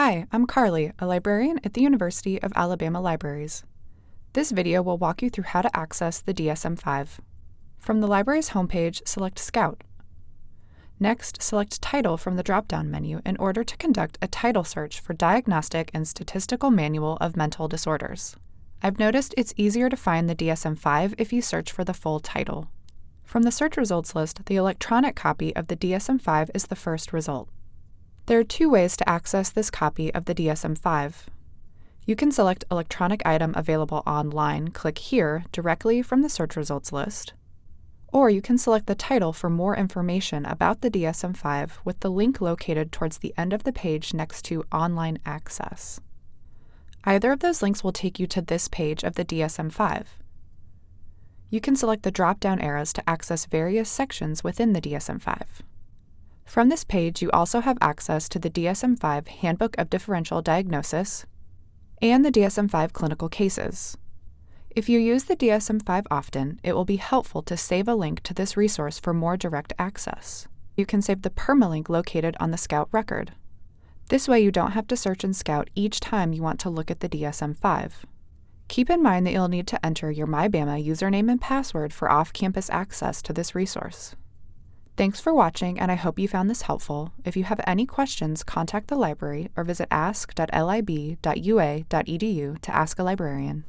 Hi, I'm Carly, a librarian at the University of Alabama Libraries. This video will walk you through how to access the DSM-5. From the library's homepage, select Scout. Next, select Title from the drop-down menu in order to conduct a title search for Diagnostic and Statistical Manual of Mental Disorders. I've noticed it's easier to find the DSM-5 if you search for the full title. From the search results list, the electronic copy of the DSM-5 is the first result. There are two ways to access this copy of the DSM-5. You can select Electronic Item Available Online, click here, directly from the search results list, or you can select the title for more information about the DSM-5 with the link located towards the end of the page next to Online Access. Either of those links will take you to this page of the DSM-5. You can select the drop-down arrows to access various sections within the DSM-5. From this page, you also have access to the DSM-5 Handbook of Differential Diagnosis and the DSM-5 Clinical Cases. If you use the DSM-5 often, it will be helpful to save a link to this resource for more direct access. You can save the permalink located on the Scout record. This way you don't have to search in Scout each time you want to look at the DSM-5. Keep in mind that you'll need to enter your MyBama username and password for off-campus access to this resource. Thanks for watching, and I hope you found this helpful. If you have any questions, contact the library or visit ask.lib.ua.edu to ask a librarian.